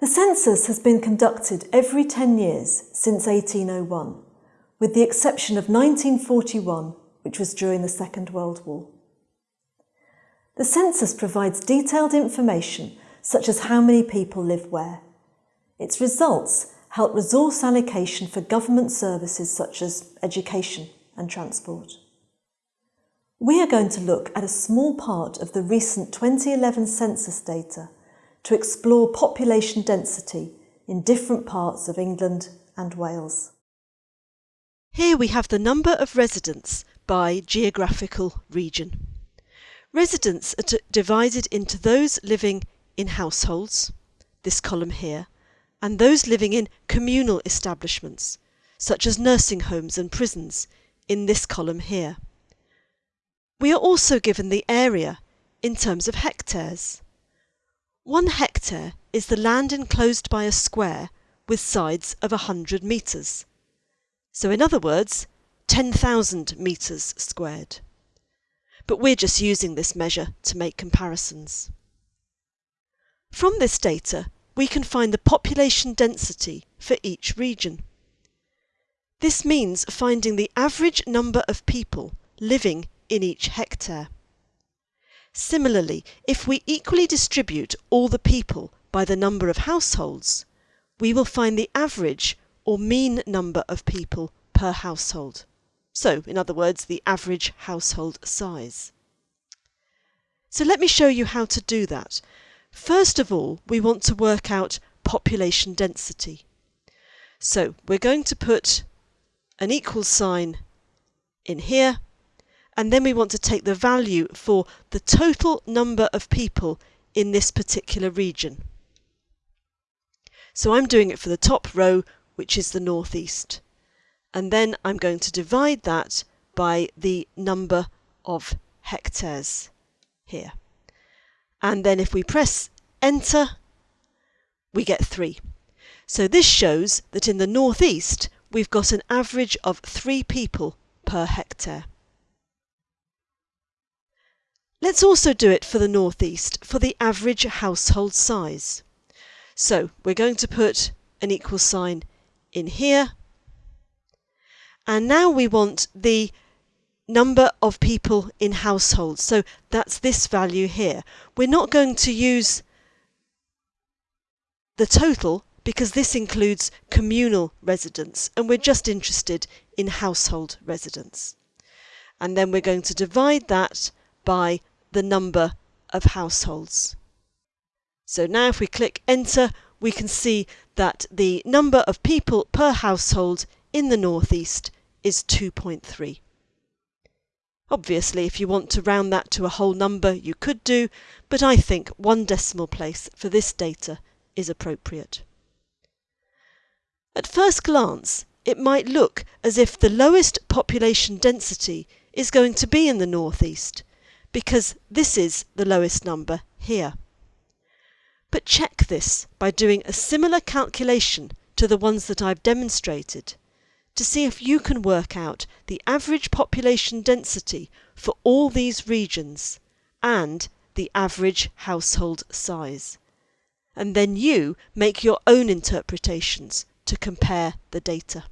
The census has been conducted every 10 years since 1801, with the exception of 1941, which was during the Second World War. The census provides detailed information such as how many people live where. Its results help resource allocation for government services such as education and transport. We are going to look at a small part of the recent 2011 census data to explore population density in different parts of England and Wales. Here we have the number of residents by geographical region. Residents are divided into those living in households, this column here, and those living in communal establishments, such as nursing homes and prisons, in this column here. We are also given the area in terms of hectares. One hectare is the land enclosed by a square with sides of 100 metres. So in other words, 10,000 metres squared. But we're just using this measure to make comparisons. From this data, we can find the population density for each region. This means finding the average number of people living in each hectare. Similarly, if we equally distribute all the people by the number of households, we will find the average or mean number of people per household. So, in other words, the average household size. So let me show you how to do that First of all, we want to work out population density. So we're going to put an equal sign in here and then we want to take the value for the total number of people in this particular region. So I'm doing it for the top row which is the northeast and then I'm going to divide that by the number of hectares here and then if we press enter we get 3. So this shows that in the northeast we've got an average of 3 people per hectare. Let's also do it for the northeast for the average household size. So we're going to put an equal sign in here and now we want the number of people in households. So that's this value here. We're not going to use the total because this includes communal residents and we're just interested in household residents. And then we're going to divide that by the number of households. So now if we click enter we can see that the number of people per household in the northeast is 2.3. Obviously, if you want to round that to a whole number, you could do, but I think one decimal place for this data is appropriate. At first glance, it might look as if the lowest population density is going to be in the northeast, because this is the lowest number here. But check this by doing a similar calculation to the ones that I've demonstrated to see if you can work out the average population density for all these regions and the average household size. And then you make your own interpretations to compare the data.